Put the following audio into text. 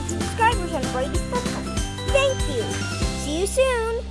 subscribers on Brady's Podcast. Thank you. See you soon.